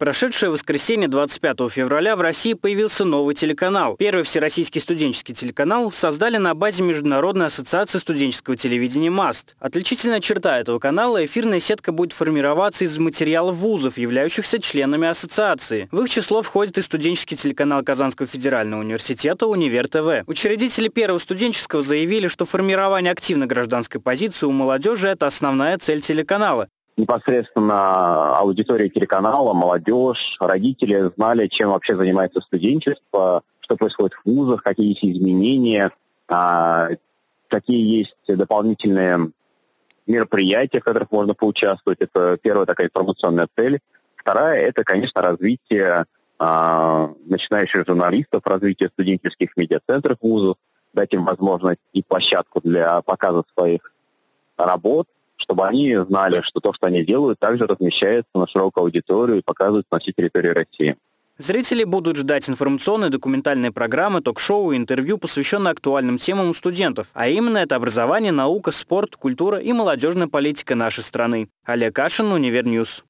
прошедшее воскресенье 25 февраля в России появился новый телеканал. Первый всероссийский студенческий телеканал создали на базе Международной ассоциации студенческого телевидения МАСТ. Отличительная черта этого канала – эфирная сетка будет формироваться из материалов вузов, являющихся членами ассоциации. В их число входит и студенческий телеканал Казанского федерального университета «Универ ТВ». Учредители первого студенческого заявили, что формирование активной гражданской позиции у молодежи – это основная цель телеканала непосредственно аудитория телеканала, молодежь, родители знали, чем вообще занимается студенчество, что происходит в вузах, какие есть изменения, а, какие есть дополнительные мероприятия, в которых можно поучаствовать. Это первая такая информационная цель. Вторая – это, конечно, развитие а, начинающих журналистов, развитие студенческих медиацентров вузов, дать им возможность и площадку для показа своих работ, чтобы они знали, что то, что они делают, также размещается на широкую аудиторию и показывается на всей территории России. Зрители будут ждать информационные документальные программы, ток-шоу и интервью, посвященные актуальным темам у студентов. А именно это образование, наука, спорт, культура и молодежная политика нашей страны. Олег Кашин, Универ News.